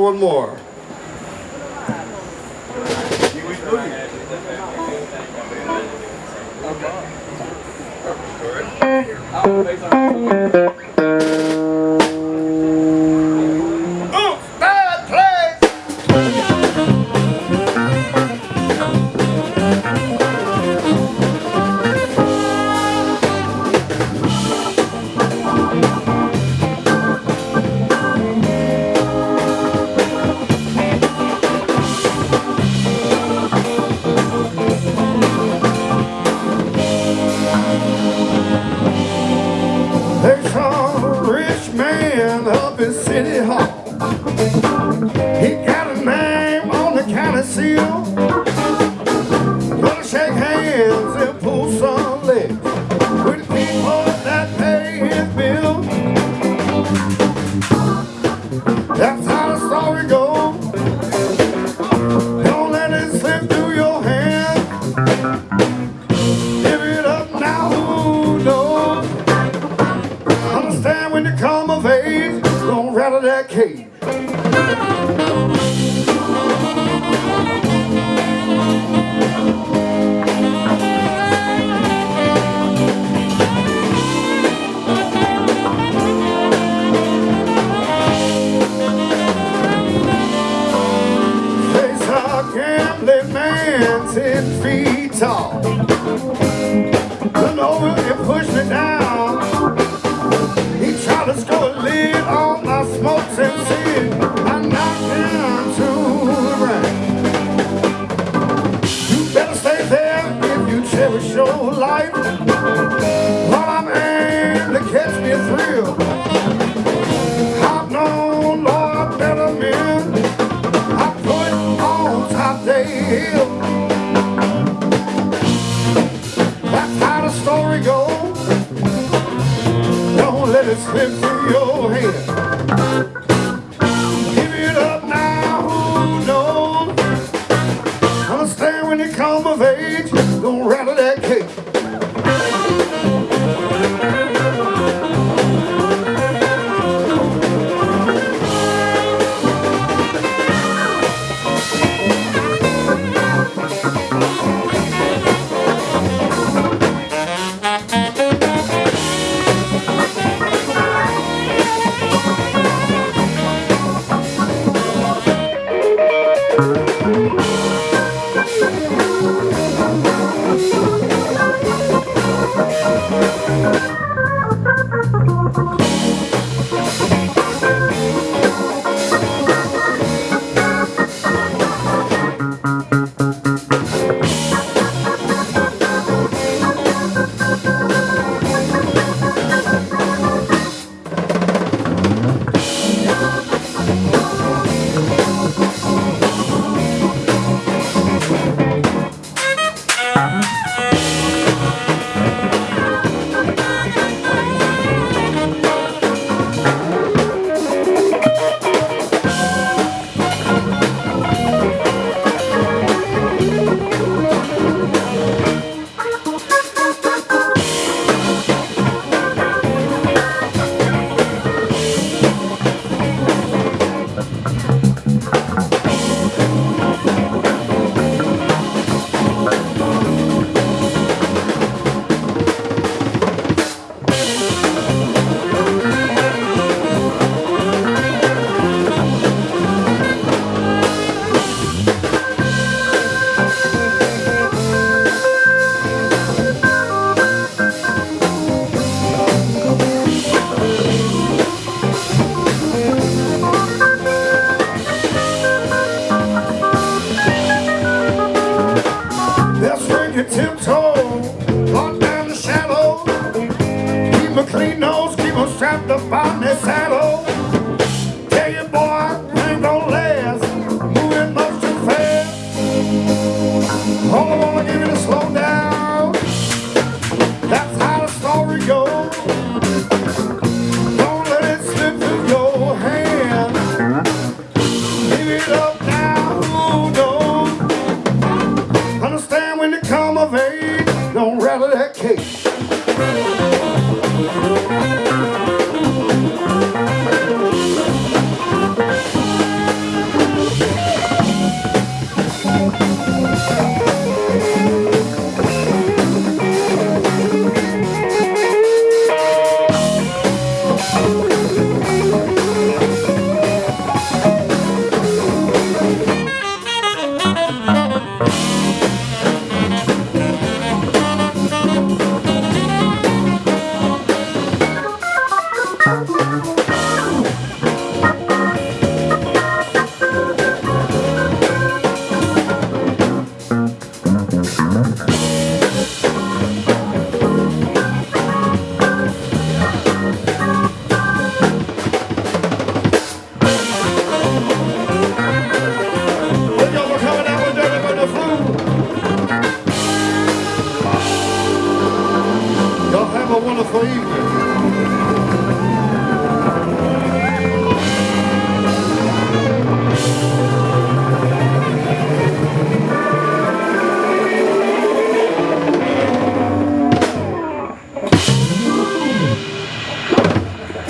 one more. Okay. That's how the story goes. Don't let it slip through your hands. Give it up now, who knows? Understand when you come of age, don't rattle that cage. Family man, ten feet tall. Come over and push me down. He tried to score a lid on my smoke and sin. I knocked him to the ground. You better stay there if you cherish your life. While I'm aiming to catch me a thrill. glory go. Don't let it slip through your hand. Give it up now, who knows? Understand when you come of age, don't vein, don't rattle that cage.